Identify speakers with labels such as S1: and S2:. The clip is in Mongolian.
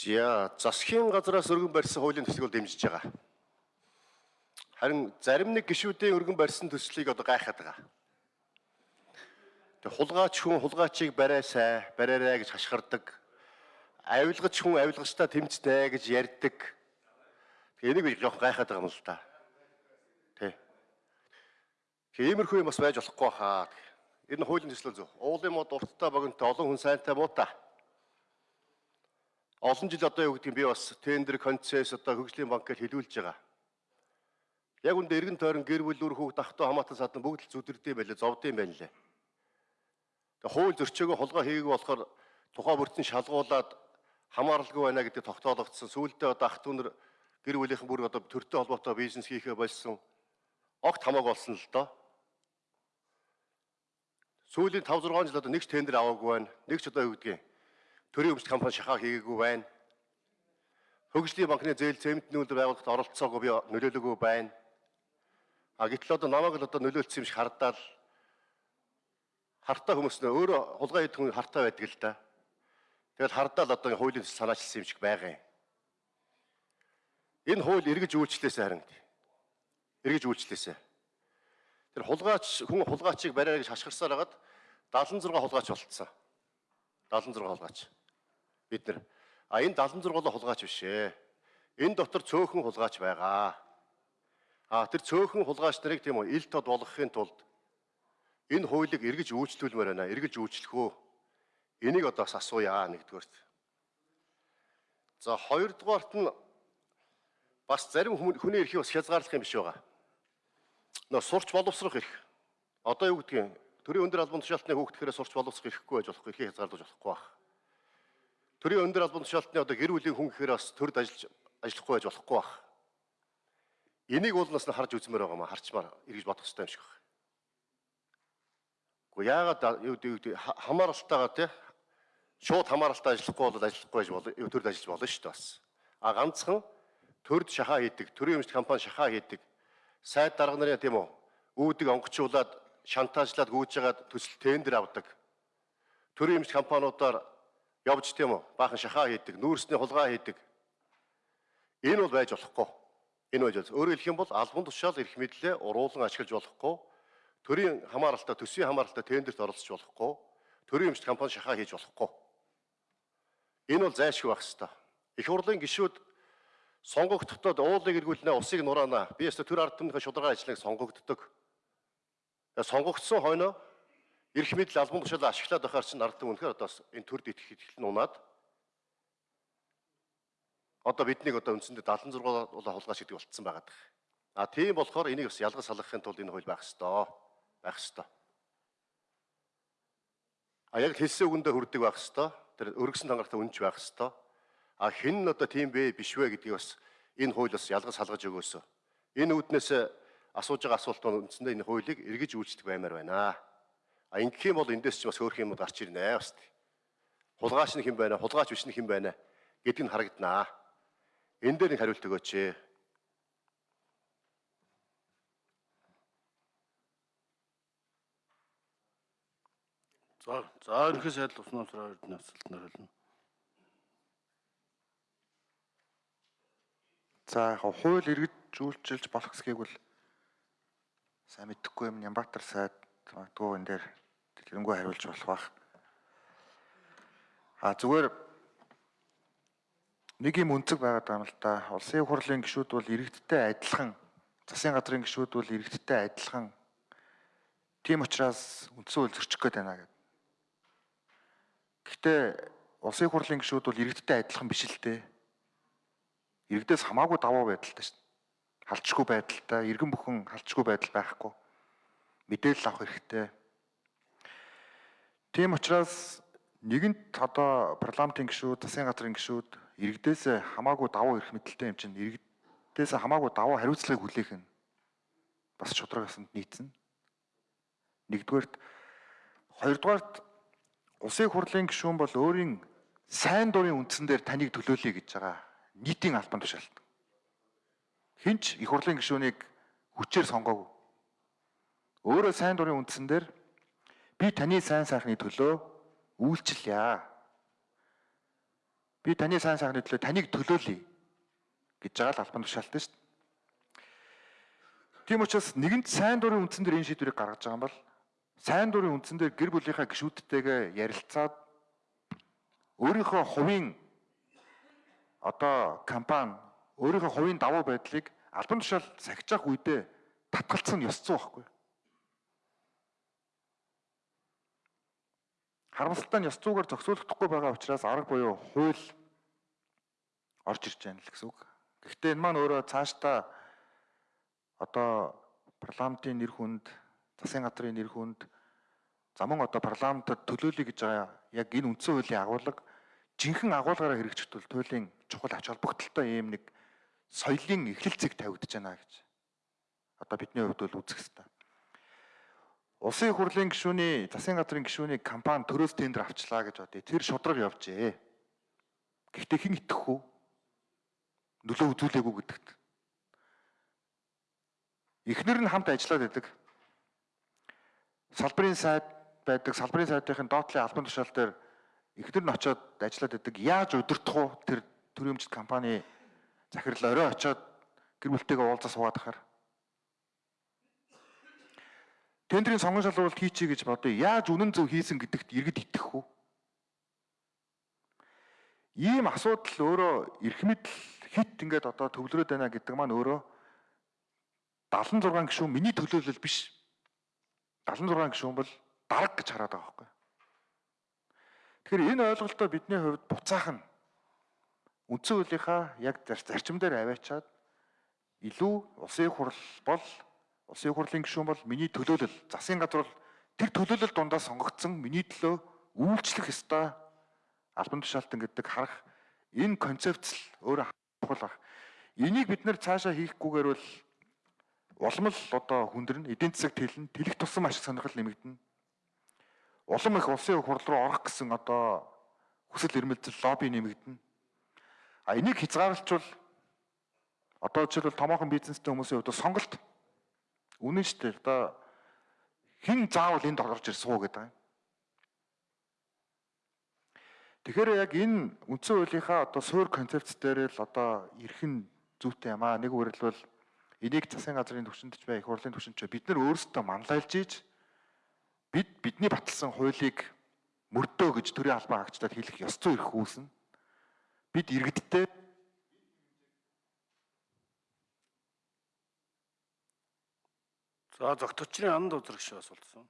S1: За засгийн газраас өргөн барьсан хуулийн төслийг бол дэмжиж байгаа. Харин зарим нэг гишүүдийн өргөн барьсан төслийг одоо гайхаад байгаа. Тэг хулгаач хүн хулгаачийг барайсай, бариарай гэж хашгирдаг. Авилгач хүн авилгачтай тэмцдэг гэж ярьдаг. Тэг энийг би жоох гайхаад байгаа юм л да. Тэ. Тэг иймэрхүү юм бас байж болохгүй хаа. Энэ хуулийн төсөл зөв. Уулын мод урттай богинтой олон хүн сайнтай муутай. Олон жил одоо юу гэдгийг би бас тендер концесс одоо хөгжлийн банк гэж хэлүүлж байгаа. Яг үндэ эргэн тойрон гэр бүл үр хүүхд ахтуу хамаатан садан бүгд л зүдэрдэм байлээ, зовдсон байлээ. Тэгээ хууль зөрчөөгөө хулгай хийгээгүй болохоор тухай бүрдсэн шалгуулад хамааралгүй байна гэдэг тогтоологдсон. Сүүлдээ одоо ах トゥ нар гэр бүлийнхэн бүр одоо төртэй холбоотой бизнес хийхээ болсон. Огт хамаагүй болсон л доо. Сүүлийн 5 6 жил одоо нэг ч тендер аваагүй байна. Нэг ч одоо юу гэдгийг төрийн өмчт компани шахаа хийгээгүй байна. Хөгжлийн банкны зээл зэмтний үйлдвэр байгуулахад оролцоогүй би нөлөөлөөгүй байна. А гэтэл одоо намайг л одоо нөлөөлсөн юм шиг хардаал хартаа хүмүүс нөө өөрөө хулгай хийх хүн хартаа байдаг л да. Тэгэл хардаал одоо хуулийн санаачилсан юм шиг байгаа юм. Энэ хууль эргэж үйлчлээсэ харин. Эргэж үйлчлээсэ. Тэр хулгаач хүн хулгаачийг бариа гэж хашгирсаар хагаад 76 хулгаач болцсон. 76 хулгаач бид нар а энэ 76 хулгаач биш ээ. Энэ дотор цөөхөн хулгаач байгаа. А тэр цөөхөн хулгаач нарыг тийм үү ил тод болгохын тулд энэ хуулийг эргэж үйлчлүүлмээр байна. Эргэж үйлчлэх үү? Энийг одоо бас асууя нэгдүгээрт. За хоёрдугаарт нь бас зарим хүний эрхийг бас хязгаарлах юм биш байгаа. Нөө сурч боловсрох эрх. Одоо юу гэдгийг төрийн өндөр албан тушаалтны хүүхдхээр сурч боловсрох эрхгүй байж болохгүй, эрхийг хязгаарлаж болохгүй байх төрийн өндөр албан тушаалтны одоо гэр бүлийн хүн гэхээр бас төрд ажиллаж ажиллахгүй байж болохгүй байх. Энийг уулнаас нь харж үзмээр байгаа маа харчмаар эргэж бодох хэрэгтэй юм шиг байна. Гэхдээ яагаад юу гэдэг хамааралтайгаа тий шууд хамааралтай ажиллахгүй бол ажиллахгүй байж болно төрд ажиллаж болно шүү дээ бас. А ганцхан төрд шахаа хийдэг, төрийн өмчт компани шахаа хийдэг. Сайд дарга нарын тийм үү үүдийг онгоцуулаад шантаажлаад гүйж байгаад төсөл тендер авдаг. Төрийн өмчт компаниудаар явж тийм үү баахан шахаа хийдэг, нүүрсний хулгай хийдэг. Энэ бол байж болохгүй. Энэ байж бол өөрөөр хэлэх юм бол албан тушаал эрх мэдлээ уруулан ашиглаж болохгүй. Төрийн хамааралтай, төсвийн хамааралтай тендерт оролцож болохгүй. Төрийн өмчт компани шахаа хийж болохгүй. Энэ бол зайлшгүй байх хэвээр. Их хурлын гишүүд сонгогдтод уулыг эргүүлнэ, усыг нураана. Би яста төр ард түмнийхээ шударга ажлыг сонгогддог. Сонгогдсон хойноо эрх мэдэл албан тушаал ашиглаад байхаар чинь ард түмэн үнэхээр одоо энэ төр дэтгэх итгэл нунаад одоо биднийг одоо үндсэндээ 76 улаа хулгайч гэдэг болцсон байгаа. А тийм болохоор энийг бас ялгаж салгахын тулд энэ хууль байх ёстой. Байх ёстой. А яг хэлсэн үгэндээ хүрдэг байх ёстой. Тэр өргөсөн тангартай үнж байх ёстой. А хэн нь одоо тийм бэ биш вэ гэдгийг бас энэ хууль бас ялгаж салгаж өгөөсөө. Энэ үүднээс асууж байгаа асуулт нь үндсэндээ энэ хуулийг эргэж үйлчлэх баймаар байна. А ингэх юм бол эндээс ч бас хөөх юм гарч ирнэ бас. Хулгаач нь хэн байна? Хулгаач биш нь хэн байна? гэдг нь харагданаа. Энэ дээр нэг хариулт өгөөч.
S2: За за ерөнхий сайд уснаа сар хоёрын асуултанд хариулна.
S3: За яг хууль эргэж үйлчилж болох гэсгийг бол сайн мэдэхгүй юм Нямбатар сайд магадгүй энэ дээр тэрэнгүү хариулж болох бах. А зүгээр нэг юм өнцөг байгаад байгаа юм л да. Улсын хурлын гишүүд бол иргэдтэй адилхан, засгийн газрын гишүүд бол иргэдтэй адилхан. Тийм учраас үндсэн хууль зөрчих гээд байна гэдэг. Гэхдээ улсын хурлын гишүүд бол иргэдтэй адилхан биш л дээ. Иргэдээс хамаагүй даваа байдалтай шин. Халдчихгүй байдалтай, иргэн бүхэн халдчихгүй байдал байхгүй мэдээлэл авах хэрэгтэй. Тийм учраас нэгэнт одоо парламентын гишүүд, засгийн газрын гишүүд иргэдээс хамаагүй давуу эрх мэдэлтэй юм чинь иргэдээс хамаагүй давуу хариуцлагыг хүлээх нь бас шударгасанд нийцнэ. Нэгдүгээрт хоёрдугаарт улсын хурлын гишүүн бол өөрийн сайн дурын үндсэн дээр таныг төлөөлөе гэж байгаа нийтийн албан тушаалт. Хинч их хурлын гишүүнийг хүчээр сонгоогүй. Өөрөө сайн дурын үндсэн дээр би таны сайн сайхны төлөө үйлчлэе. Би таны сайн сайхны төлөө таныг төлөөлье гэж байгаа л албан тушаалтай шүү дээ. Тийм учраас нэгэнт сайн дурын үндсэн дээр энэ шийдвэрийг гаргаж байгаа юм бол сайн дурын үндсэн дээр гэр бүлийнхаа гишүүдтэйгээ ярилцаад өөрийнхөө хувийн одоо компани өөрийнхөө хувийн давуу байдлыг албан тушаал сахижих үедээ татгалцсан ёс зүй байхгүй. Харамсалтай нь ёс зүйгээр зохицуулагдахгүй байгаа учраас арга буюу хууль орж ирж байна л гэсэн үг. Гэхдээ энэ маань өөрөө цаашдаа одоо парламентын нэр хүнд, засгийн газрын нэр хүнд замун одоо парламентод төлөөлөе гэж байгаа яг энэ үндсэн хуулийн агуулга жинхэнэ агуулгаараа хэрэгжих тул туйлын чухал ач холбогдолтой ийм нэг соёлын эхлэл зэг тавигдаж байна гэж одоо бидний хувьд бол үзэх хэрэгтэй. Улсын хурлын гишүүний засгийн газрын гишүүний компани төрөөс тендер авчлаа гэж бодъё. Тэр шудраг явжээ. Гэхдээ хэн итгэх вэ? Нөлөө үзүүлээгүй гэдэгт. Эхнэр нь хамт ажиллаад байдаг. Салбарын сайд байдаг. Салбарын сайдын доотлын албан тушаал дээр эхнэр нь очиод ажиллаад байдаг. Яаж удирдах вэ? Тэр төрөмжт компани захирал орой очиод гэр бүлтэйгээ уулзаа суугаад ахаар тендерийн сонгон шалгуулалт хийчихье гэж бодъё. Яаж үнэн зөв хийсэн гэдэгт иргэд итгэх үү? Ийм асуудал өөрөө эрх мэдэл хит ингээд одоо төвлөрөөд байна гэдэг маань өөрөө 76 гишүүн миний төлөөлөл биш. 76 гишүүн бол дарга гэж хараад байгаа байхгүй. Тэгэхээр энэ ойлголтоо бидний хувьд буцаах нь үндсэн хуулийнхаа яг зарчим дээр аваачаад илүү улсын хурл бол Улсын хурлын гишүүн бол миний төлөөлөл, засгийн газар бол тэр төлөөлөл дундаа сонгогдсон миний төлөө үйлчлэх ёстой албан тушаалтан гэдэг харах энэ концепц л өөрөө чухал баг. Энийг бид нэр цаашаа хийхгүйгээр бол улам л одоо хүндэрнэ, эдийн засаг тэлнэ, тэлэх тусам ашиг сонирхол нэмэгдэнэ. Улам их улсын хурл руу орох гэсэн одоо хүсэл эрмэлзэл лобби нэмэгдэнэ. А энийг хязгаарлалчвал одоо жишээлбэл томоохон бизнестэй хүмүүсийн хувьд сонголт Үнэн шүү дээ. Одоо хэн заавал энд орж ир суу гэдэг юм. Тэгэхээр яг энэ үндсэн хуулийнхаа одоо суур концепц дээр л одоо эрхэн зүйтэй юм аа. Нэг үгээрэл бол энийг засгийн газрын түвшинд ч бай, их хурлын түвшинд ч бид нар өөрсдөө манлайлж ийж бид бидний баталсан хуулийг мөрдөө гэж төрийн албан хаагчдад хэлэх ёс зүй ирэх үүснэ. Бид иргэдтэй
S2: За зогточрын анд үзрэгш асуултсан.